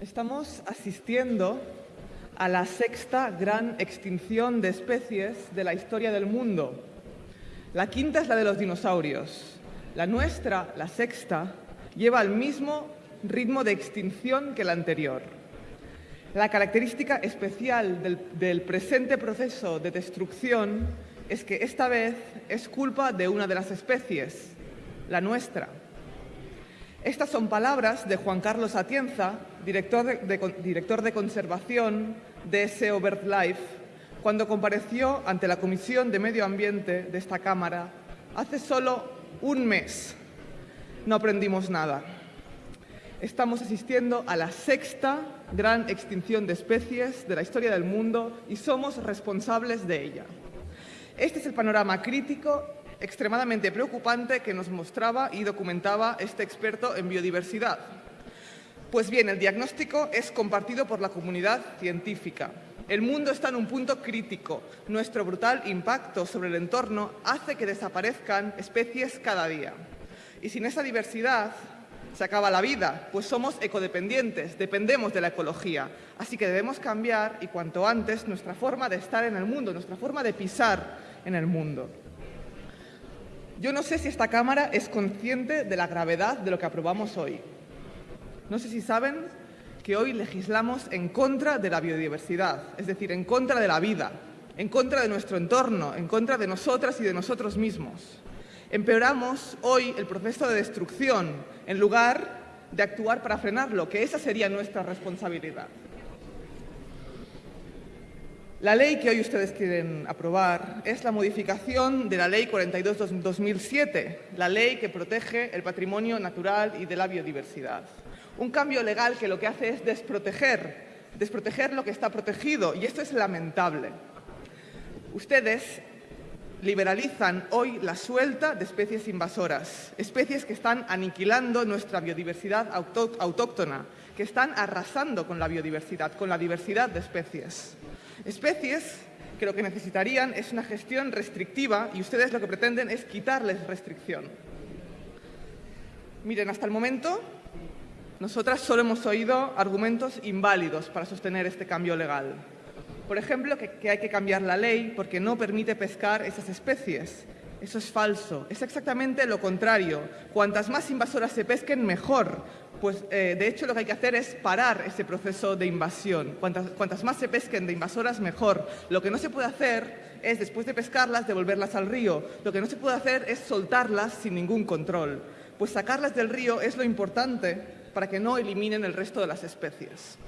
Estamos asistiendo a la sexta gran extinción de especies de la historia del mundo. La quinta es la de los dinosaurios. La nuestra, la sexta, lleva el mismo ritmo de extinción que la anterior. La característica especial del, del, presente proceso de destrucción es que esta vez es culpa de una de las especies, la nuestra. Estas son palabras de Juan Carlos Atienza, director de, conservación de SEO BirdLife, cuando compareció ante la Comisión de Medio Ambiente de esta Cámara hace solo un mes. No aprendimos nada. Estamos asistiendo a la sexta gran extinción de especies de la historia del mundo y somos responsables de ella. Este es el panorama crítico extremadamente preocupante que nos mostraba y documentaba este experto en biodiversidad. Pues bien, el diagnóstico es compartido por la comunidad científica. El mundo está en un punto crítico. Nuestro brutal impacto sobre el entorno hace que desaparezcan especies cada día. Y sin esa diversidad se acaba la vida, pues somos ecodependientes, dependemos de la ecología. Así que debemos cambiar y cuanto antes nuestra forma de estar en el mundo, nuestra forma de pisar en el mundo. Yo no sé si esta Cámara es consciente de la gravedad de lo que aprobamos hoy. No sé si saben que hoy legislamos en contra de la biodiversidad, es decir, en contra de la vida, en contra de nuestro entorno, en contra de nosotras y de nosotros mismos. Empeoramos hoy el proceso de destrucción en lugar de actuar para frenarlo, que esa sería nuestra responsabilidad. La ley que hoy ustedes quieren aprobar es la modificación de la Ley 42-2007, la ley que protege el patrimonio natural y de la biodiversidad. Un cambio legal que lo que hace es desproteger, desproteger lo que está protegido, y esto es lamentable. Ustedes liberalizan hoy la suelta de especies invasoras, especies que están aniquilando nuestra biodiversidad autóctona, que están arrasando con la biodiversidad, con la diversidad de especies. Especies que lo que necesitarían es una gestión restrictiva y ustedes lo que pretenden es quitarles restricción. Miren, hasta el momento nosotras solo hemos oído argumentos inválidos para sostener este cambio legal. Por ejemplo, que, hay que cambiar la ley porque no permite pescar esas especies. Eso es falso. Es exactamente lo contrario. Cuantas más invasoras se pesquen, mejor. Pues, eh, de hecho, lo que hay que hacer es parar ese proceso de invasión. Cuantas, cuantas más se pesquen de invasoras, mejor. Lo que no se puede hacer es, después de pescarlas, devolverlas al río. Lo que no se puede hacer es soltarlas sin ningún control. Pues sacarlas del río es lo importante para que no eliminen el resto de las especies.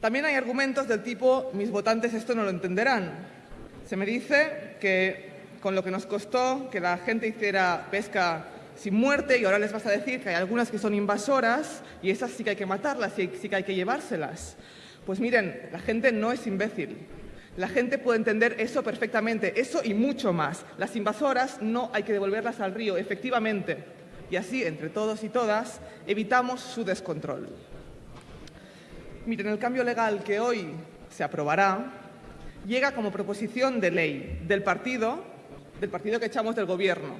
También hay argumentos del tipo, mis votantes esto no lo entenderán. Se me dice que con lo que nos costó que la gente hiciera pesca sin muerte y ahora les vas a decir que hay algunas que son invasoras y esas sí que hay que matarlas y sí que hay que llevárselas. Pues miren, la gente no es imbécil. La gente puede entender eso perfectamente, eso y mucho más. Las invasoras no hay que devolverlas al río, efectivamente. Y así, entre todos y todas, evitamos su descontrol. Miren, el cambio legal que hoy se aprobará llega como proposición de ley del partido, del partido que echamos del gobierno.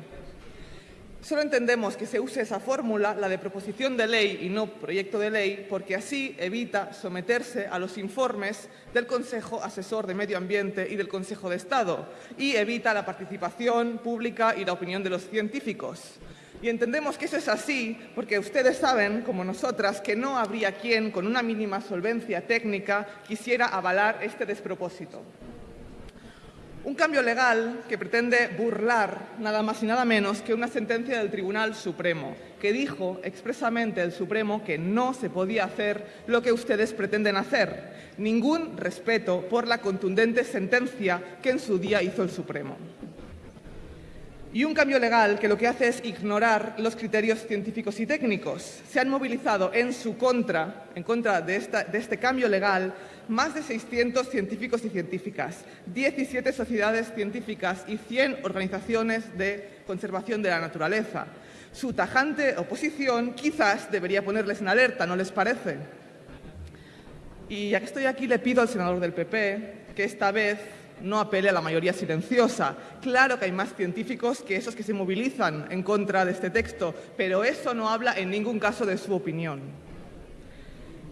Solo entendemos que se use esa fórmula, la de proposición de ley y no proyecto de ley, porque así evita someterse a los informes del Consejo Asesor de Medio Ambiente y del Consejo de Estado y evita la participación pública y la opinión de los científicos. Y entendemos que eso es así porque ustedes saben, como nosotras, que no habría quien, con una mínima solvencia técnica, quisiera avalar este despropósito. Un cambio legal que pretende burlar nada más y nada menos que una sentencia del Tribunal Supremo, que dijo expresamente el Supremo que no se podía hacer lo que ustedes pretenden hacer. Ningún respeto por la contundente sentencia que en su día hizo el Supremo. Y un cambio legal que lo que hace es ignorar los criterios científicos y técnicos. Se han movilizado en su contra, en contra de, esta, de este cambio legal, más de 600 científicos y científicas, 17 sociedades científicas y 100 organizaciones de conservación de la naturaleza. Su tajante oposición quizás debería ponerles en alerta, ¿no les parece? Y ya que estoy aquí, le pido al senador del PP que esta vez no apele a la mayoría silenciosa. Claro que hay más científicos que esos que se movilizan en contra de este texto, pero eso no habla en ningún caso de su opinión.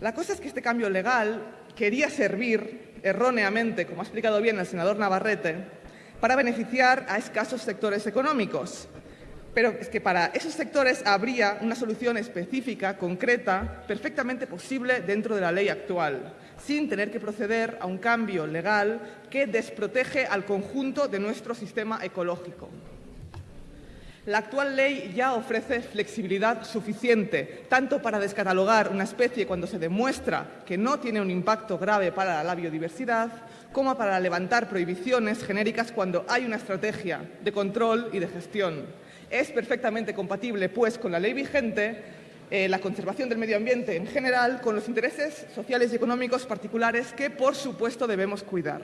La cosa es que este cambio legal quería servir erróneamente, como ha explicado bien el senador Navarrete, para beneficiar a escasos sectores económicos. Pero es que para esos sectores habría una solución específica, concreta, perfectamente posible dentro de la ley actual, sin tener que proceder a un cambio legal que desprotege al conjunto de nuestro sistema ecológico. La actual ley ya ofrece flexibilidad suficiente, tanto para descatalogar una especie cuando se demuestra que no tiene un impacto grave para la biodiversidad, como para levantar prohibiciones genéricas cuando hay una estrategia de control y de gestión. Es perfectamente compatible, pues, con la ley vigente eh, la conservación del medio ambiente en general con los intereses sociales y económicos particulares que, por supuesto, debemos cuidar.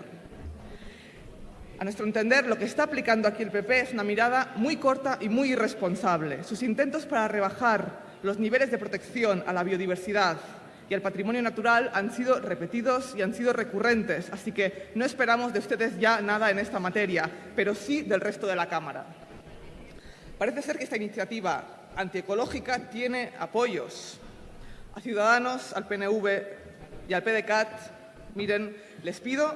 A nuestro entender, lo que está aplicando aquí el PP es una mirada muy corta y muy irresponsable. Sus intentos para rebajar los niveles de protección a la biodiversidad y al patrimonio natural han sido repetidos y han sido recurrentes, así que no esperamos de ustedes ya nada en esta materia, pero sí del resto de la Cámara. Parece ser que esta iniciativa antiecológica tiene apoyos. A Ciudadanos, al PNV y al PDCAT, miren, les pido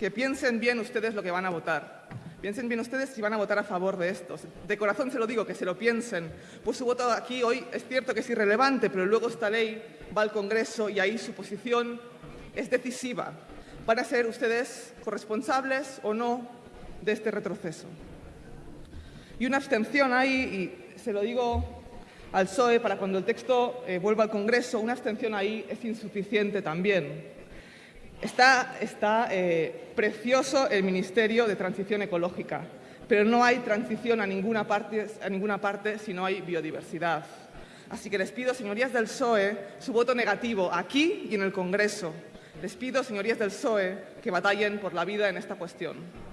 que piensen bien ustedes lo que van a votar. Piensen bien ustedes si van a votar a favor de esto. De corazón se lo digo, que se lo piensen. Pues su voto aquí hoy es cierto que es irrelevante, pero luego esta ley va al Congreso y ahí su posición es decisiva. ¿Van a ser ustedes corresponsables o no de este retroceso? Y una abstención ahí, y se lo digo al PSOE para cuando el texto eh, vuelva al Congreso, una abstención ahí es insuficiente también. Está, eh, precioso el Ministerio de Transición Ecológica, pero no hay transición a ninguna, parte, a ninguna parte si no hay biodiversidad. Así que les pido, señorías del PSOE, su voto negativo aquí y en el Congreso. Les pido, señorías del PSOE, que batallen por la vida en esta cuestión.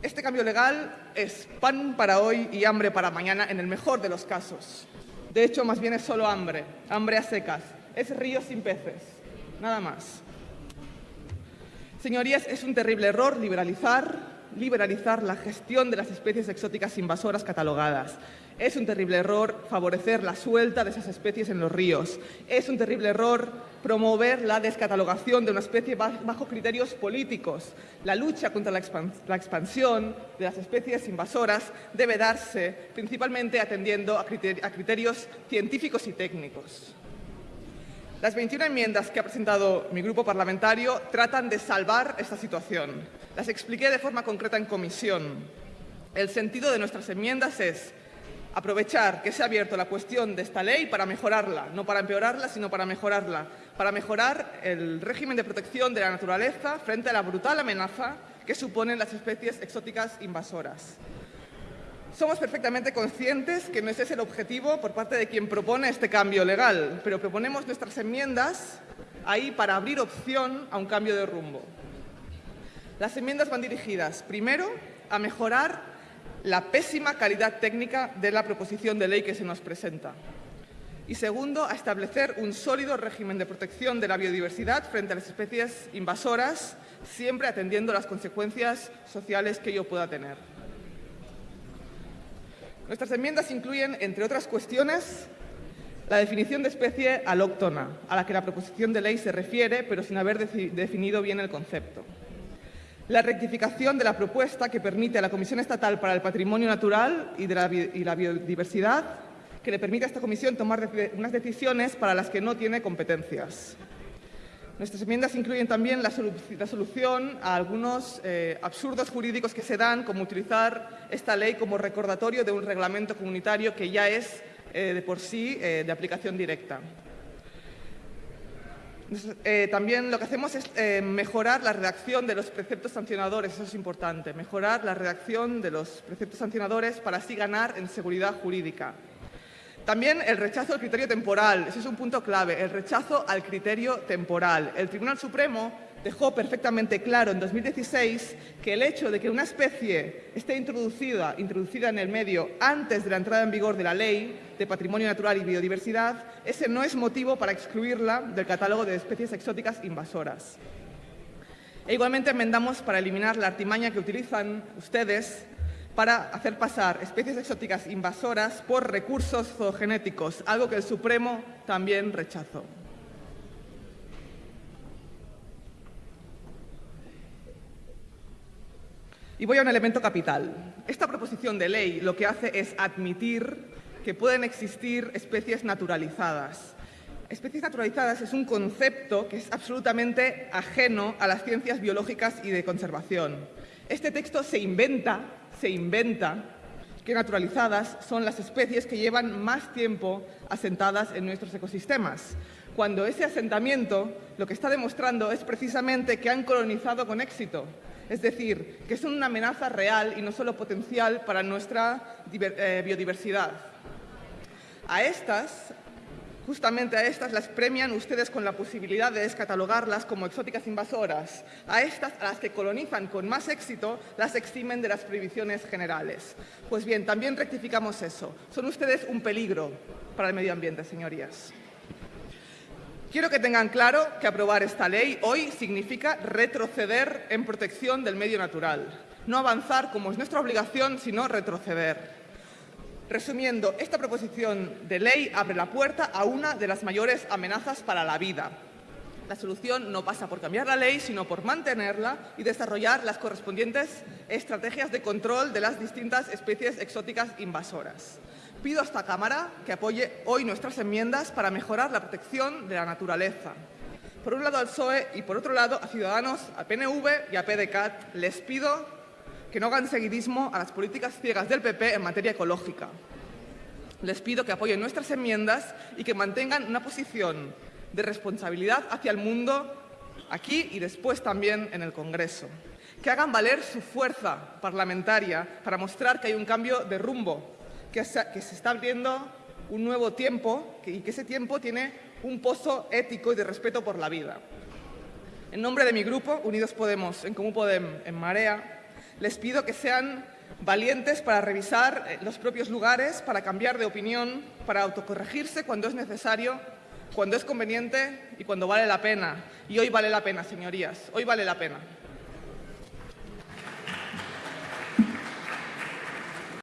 Este cambio legal es pan para hoy y hambre para mañana en el mejor de los casos. De hecho, más bien es solo hambre, hambre a secas. Es río sin peces, nada más. Señorías, es un terrible error liberalizar, liberalizar la gestión de las especies exóticas invasoras catalogadas. Es un terrible error favorecer la suelta de esas especies en los ríos. Es un terrible error promover la descatalogación de una especie bajo criterios políticos. La lucha contra la, expansión de las especies invasoras debe darse principalmente atendiendo a criterios científicos y técnicos. Las 21 enmiendas que ha presentado mi grupo parlamentario tratan de salvar esta situación. Las expliqué de forma concreta en comisión. El sentido de nuestras enmiendas es aprovechar que se ha abierto la cuestión de esta ley para mejorarla, no para empeorarla, sino para mejorarla, para mejorar el régimen de protección de la naturaleza frente a la brutal amenaza que suponen las especies exóticas invasoras. Somos perfectamente conscientes que no ese es el objetivo por parte de quien propone este cambio legal, pero proponemos nuestras enmiendas ahí para abrir opción a un cambio de rumbo. Las enmiendas van dirigidas, primero, a mejorar la pésima calidad técnica de la proposición de ley que se nos presenta. Y segundo, a establecer un sólido régimen de protección de la biodiversidad frente a las especies invasoras, siempre atendiendo las consecuencias sociales que ello pueda tener. Nuestras enmiendas incluyen, entre otras cuestiones, la definición de especie alóctona, a la que la proposición de ley se refiere, pero sin haber definido bien el concepto. La rectificación de la propuesta que permite a la Comisión Estatal para el Patrimonio Natural y, la, Biodiversidad, que le permite a esta comisión tomar unas decisiones para las que no tiene competencias. Nuestras enmiendas incluyen también la, solución a algunos eh, absurdos jurídicos que se dan, como utilizar esta ley como recordatorio de un reglamento comunitario que ya es eh, de por sí eh, de aplicación directa. también lo que hacemos es mejorar la redacción de los preceptos sancionadores, eso es importante, mejorar la redacción de los preceptos sancionadores para así ganar en seguridad jurídica. También el rechazo al criterio temporal, ese es un punto clave, el rechazo al criterio temporal. El Tribunal Supremo dejó perfectamente claro en 2016 que el hecho de que una especie esté introducida, introducida en el medio antes de la entrada en vigor de la Ley de Patrimonio Natural y Biodiversidad, ese no es motivo para excluirla del catálogo de especies exóticas invasoras. E igualmente enmendamos para eliminar la artimaña que utilizan ustedes para hacer pasar especies exóticas invasoras por recursos zoogenéticos, algo que el Supremo también rechazó. Y voy a un elemento capital. Esta proposición de ley lo que hace es admitir que pueden existir especies naturalizadas. Especies naturalizadas es un concepto que es absolutamente ajeno a las ciencias biológicas y de conservación. Este texto se inventa, se inventa que naturalizadas son las especies que llevan más tiempo asentadas en nuestros ecosistemas, cuando ese asentamiento lo que está demostrando es precisamente que han colonizado con éxito, es decir, que son una amenaza real y no solo potencial para nuestra eh, biodiversidad. A estas, justamente a estas, las premian ustedes con la posibilidad de descatalogarlas como exóticas invasoras. A estas, a las que colonizan con más éxito, las eximen de las prohibiciones generales. Pues bien, también rectificamos eso. Son ustedes un peligro para el medio ambiente, señorías. Quiero que tengan claro que aprobar esta ley hoy significa retroceder en protección del medio natural. No avanzar como es nuestra obligación, sino retroceder. Resumiendo, esta proposición de ley abre la puerta a una de las mayores amenazas para la vida. La solución no pasa por cambiar la ley, sino por mantenerla y desarrollar las correspondientes estrategias de control de las distintas especies exóticas invasoras. Pido a esta Cámara que apoye hoy nuestras enmiendas para mejorar la protección de la naturaleza. Por un lado al PSOE y por otro lado a Ciudadanos, a PNV y a PDCAT les pido que no hagan seguidismo a las políticas ciegas del PP en materia ecológica. Les pido que apoyen nuestras enmiendas y que mantengan una posición de responsabilidad hacia el mundo aquí y después también en el Congreso. Que hagan valer su fuerza parlamentaria para mostrar que hay un cambio de rumbo que se, está abriendo un nuevo tiempo y que ese tiempo tiene un pozo ético y de respeto por la vida. En nombre de mi grupo, Unidos Podemos, en Común Podem, en Marea, les pido que sean valientes para revisar eh, los propios lugares, para cambiar de opinión, para autocorregirse cuando es necesario, cuando es conveniente y cuando vale la pena. Y hoy vale la pena, señorías, hoy vale la pena.